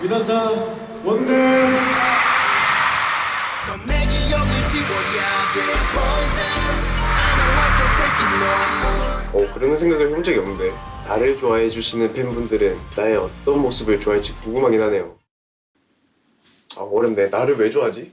미나상 원데스. 어, 그런 생각을 해본 적이 없는데. 나를 좋아해 주시는 팬분들은 나의 어떤 모습을 좋아할지 궁금하긴 하네요. 아 어렵네. 나를 왜 좋아하지?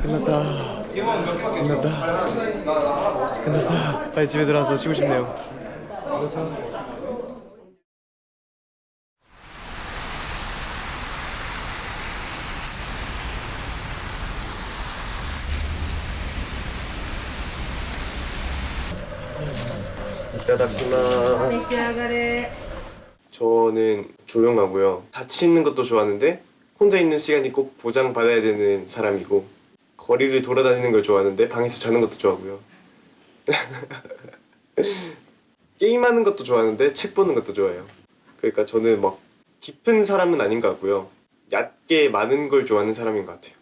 끝났다. 끝났다. 끝났다. 빨리 집에 들어가서 쉬고 싶네요. 이따다키마스 저는 조용하고요. 같이 있는 것도 좋아하는데 혼자 있는 시간이 꼭 보장받아야 되는 사람이고 거리를 돌아다니는 걸 좋아하는데 방에서 자는 것도 좋아하고요. 게임하는 것도 좋아하는데 책 보는 것도 좋아해요. 그러니까 저는 막 깊은 사람은 아닌 것 같고요. 얕게 많은 걸 좋아하는 사람인 것 같아요.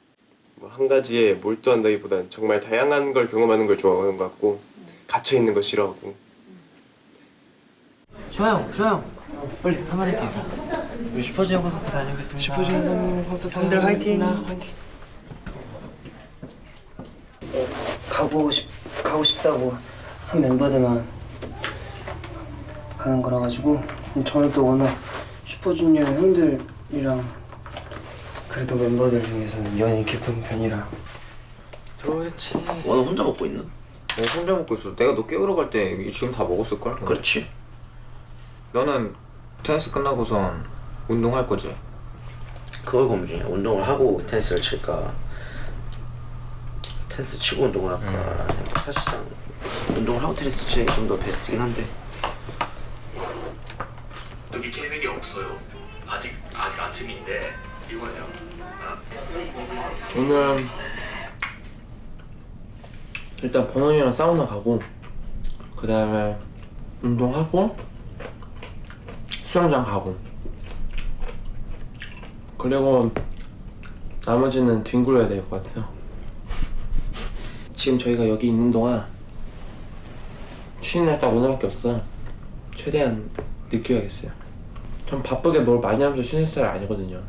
뭐 한 가지에 몰두한다기보단 정말 다양한 걸 경험하는 걸 좋아하는 것 같고 갇혀있는 거 싫어하고. 좋아요, 좋아요. 빨리 사마리트 인사. 우리 슈퍼주니어 콘서트 다녀오겠습니다. 슈퍼주니어 선배님 콘서트 형들 화이팅. 화이팅. 가고 싶 가고 싶다고 한 멤버들만 가는 거라 가지고 저는 또 워낙 슈퍼주니어 형들이랑 그래도 멤버들 중에서는 연이 깊은 편이라 그렇지. 너는 혼자 먹고 있나? 내가 혼자 먹고 있어. 내가 너 깨우러 갈 때 지금 다 먹었을 걸. 그렇지. 너는 테니스 끝나고선 운동할 거지. 그걸 고민 중이야. 운동을 하고 테니스를 칠까, 테니스 치고 운동을 할까. 사실상 운동을 하고 테니스 치는 게 좀 더 베스트긴 한데. 여기 계획이 없어요. 아직 아직 아침인데 이거예요. 오늘 일단 번원이랑 사우나 가고 그 다음에 운동하고 수영장 가고 그리고 나머지는 뒹굴어야 될 것 같아요. 지금 저희가 여기 있는 동안 쉬는 날 딱 오늘밖에 없어서 최대한 느껴야겠어요. 전 바쁘게 뭘 많이 하면서 쉬는 스타일 아니거든요.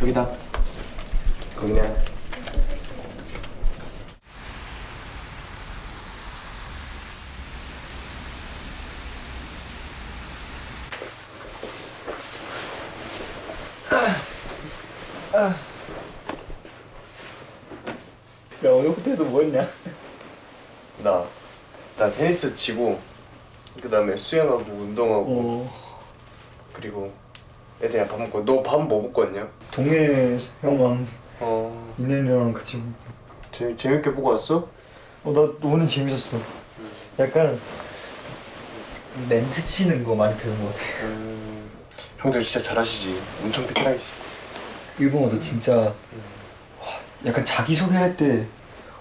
여기다. 그냥 야 오늘부터 해서 뭐 했냐? 나, 나 테니스 치고 그 다음에 수영하고 운동하고 어. 그리고 애들이랑 밥 먹고 너 밥 뭐 먹고 왔냐? 동해 형랑 어. 인연이랑 같이 재밌, 재밌게 보고 왔어? 어 나 오늘 재밌었어. 약간 멘트 치는 거 많이 배운 것 같아. 음, 형들 진짜 잘하시지. 엄청 베테랑이시 일본어도 진짜 와, 약간 자기소개할 때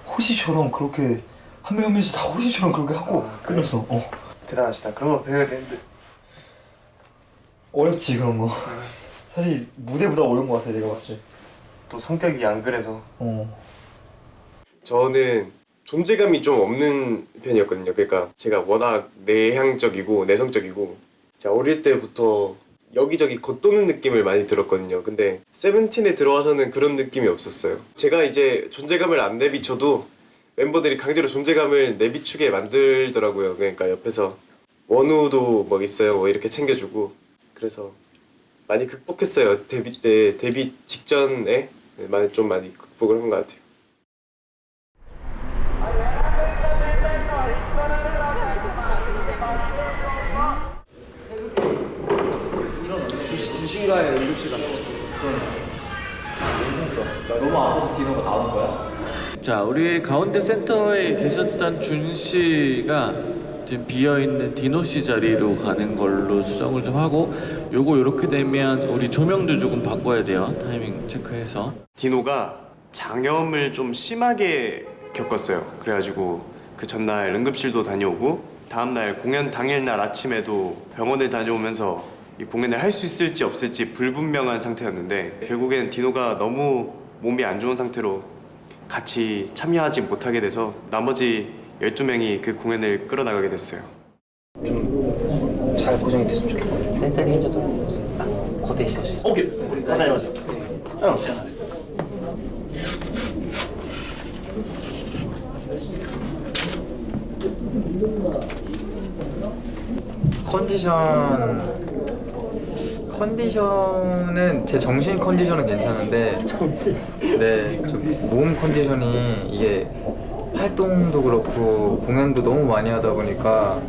호시처럼 그렇게 한 명 한 명씩 다 호시처럼 그렇게 하고 아, 그래? 끝났어 어. 대단하시다 그런 거 배워야 되는데 어렵지 그런 거. 사실 무대보다 어려운 것 같아 내가 봤을 때. 또 성격이 안 그래서 어. 저는 존재감이 좀 없는 편이었거든요. 그러니까 제가 워낙 내향적이고 내성적이고 제가 어릴 때부터 여기저기 겉도는 느낌을 많이 들었거든요. 근데 세븐틴에 들어와서는 그런 느낌이 없었어요. 제가 이제 존재감을 안 내비쳐도 멤버들이 강제로 존재감을 내비추게 만들더라고요. 그러니까 옆에서 원우도 뭐 있어요. 뭐 이렇게 챙겨주고 그래서 많이 극복했어요. 데뷔 때 데뷔 직전에 많이 좀 많이 극복을 한 것 같아요. 너무 아파서 디노가 나오는 거야? 자, 우리 가운데 센터에 계셨던 준 씨가 지금 비어 있는 디노 씨 자리로 가는 걸로 수정을 좀 하고 요거 이렇게 되면 우리 조명도 조금 바꿔야 돼요. 타이밍 체크해서. 디노가 장염을 좀 심하게 겪었어요. 그래가지고 그 전날 응급실도 다녀오고 다음날 공연 당일날 아침에도 병원에 다녀오면서 이 공연을 할 수 있을지 없을지 불분명한 상태였는데 결국엔 디노가 너무 몸이 안 좋은 상태로 같이 참여하지 못하게 돼서 나머지 12명이 그 공연을 끌어나가게 됐어요. 잘 고정이 됐으면 좋겠고. 센터링 해줘도 딱 거대 시시. 오케이. 컨디션 컨디션은 제 정신 컨디션은 괜찮은데 네 좀 몸 컨디션이 이게 활동도 그렇고 공연도 너무 많이 하다 보니까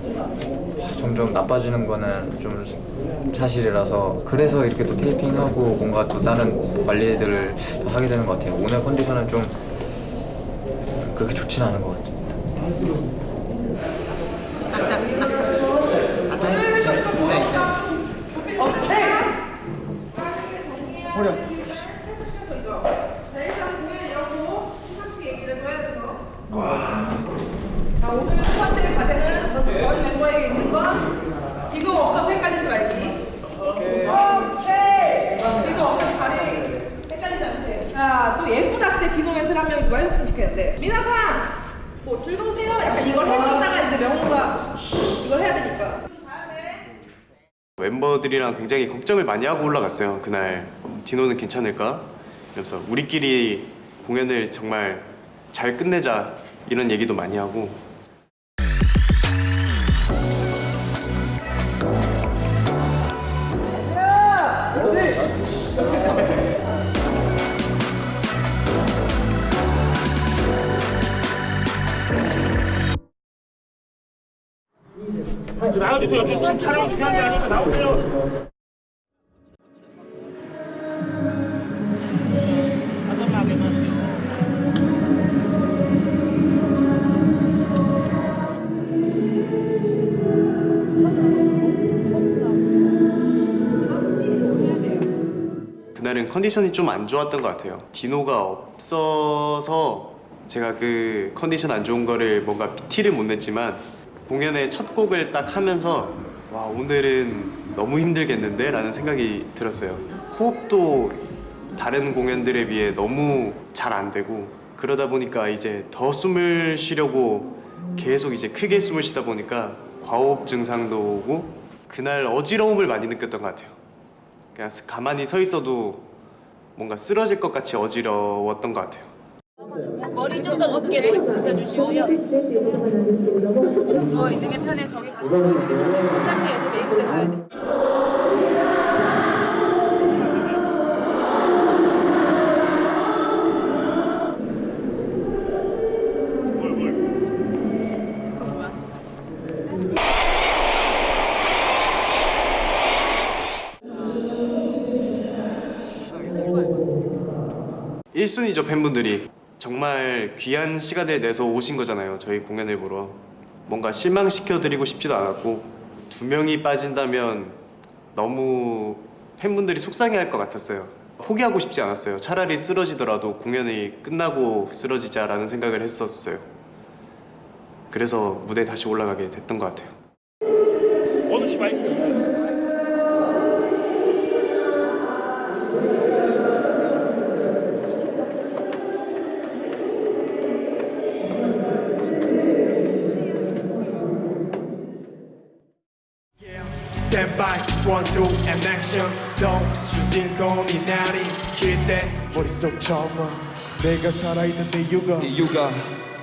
점점 나빠지는 거는 좀 사실이라서 그래서 이렇게 또 테이핑하고 뭔가 또 다른 관리들을 또 하게 되는 것 같아요. 오늘 컨디션은 좀 그렇게 좋지는 않은 것 자, 오늘 첫 번째 과제는 전 멤버에게 있는 거 기도 없어도 헷갈리지 말기. 오케이. 기도 없어도 자리 헷갈리지 않게. 자, 또 예쁘다 때 디노 멘트를 한 명이 누가 해줬으면 좋겠는데. 미나상, 뭐 즐거우세요? 약간 이걸 해줬다가 이제 명호가 이걸 해야 되니까. 멤버들이랑 굉장히 걱정을 많이 하고 올라갔어요. 그날 디노는 괜찮을까? 이러면서 우리끼리 공연을 정말 잘 끝내자 이런 얘기도 많이 하고 나와주세요. 지금 촬영 중요한 게 아니니까 나오세요. 그날은 컨디션이 좀 안 좋았던 것 같아요. 디노가 없어서 제가 그 컨디션 안 좋은 거를 뭔가 티를 못 냈지만 공연의 첫 곡을 딱 하면서 와 오늘은 너무 힘들겠는데? 라는 생각이 들었어요. 호흡도 다른 공연들에 비해 너무 잘 안 되고 그러다 보니까 이제 더 숨을 쉬려고 계속 이제 크게 숨을 쉬다 보니까 과호흡 증상도 오고 그날 어지러움을 많이 느꼈던 것 같아요. 그냥 가만히 서 있어도 뭔가 쓰러질 것 같이 어지러웠던 것 같아요. 머리 좀 더 높게. 누워 있는 게 편해 저기 가서 어차피 얘도 메인 무대 가야 돼. 일순위죠 팬분들이 정말 귀한 시간을 내서 오신 거잖아요 저희 공연을 보러. 뭔가 실망시켜드리고 싶지도 않았고 두 명이 빠진다면 너무 팬분들이 속상해할 것 같았어요. 포기하고 싶지 않았어요. 차라리 쓰러지더라도 공연이 끝나고 쓰러지자라는 생각을 했었어요. 그래서 무대에 다시 올라가게 됐던 것 같아요 원투 and action. 속 주인공이 나니 기대 머릿속 처마 내가 살아있는 이유가 이유가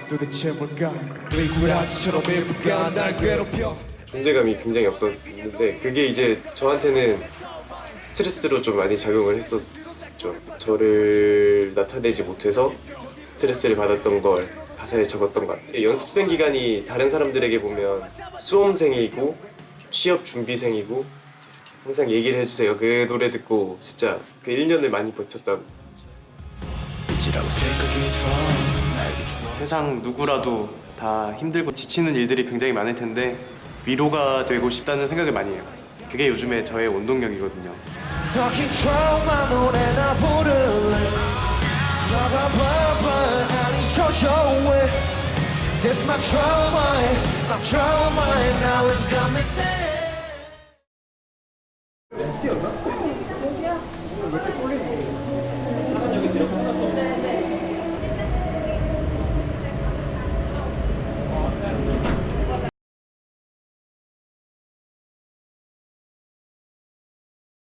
도대체 뭘까? 미꾸라지처럼 일부가 날 괴롭혀? 존재감이 굉장히 없었는데 그게 이제 저한테는 스트레스로 좀 많이 작용을 했었죠. 저를 나타내지 못해서 스트레스를 받았던 걸 가사에 적었던 것 같아요. 연습생 기간이 다른 사람들에게 보면 수험생이고 취업 준비생이고 항상 얘기를 해주세요. 그 노래 듣고 진짜 그 1년을 많이 버텼다고. 세상 누구라도 다 힘들고 지치는 일들이 굉장히 많을 텐데 위로가 되고 싶다는 생각을 많이 해요. 그게 요즘에 저의 원동력이거든요. This my trauma My trauma now it's got me sad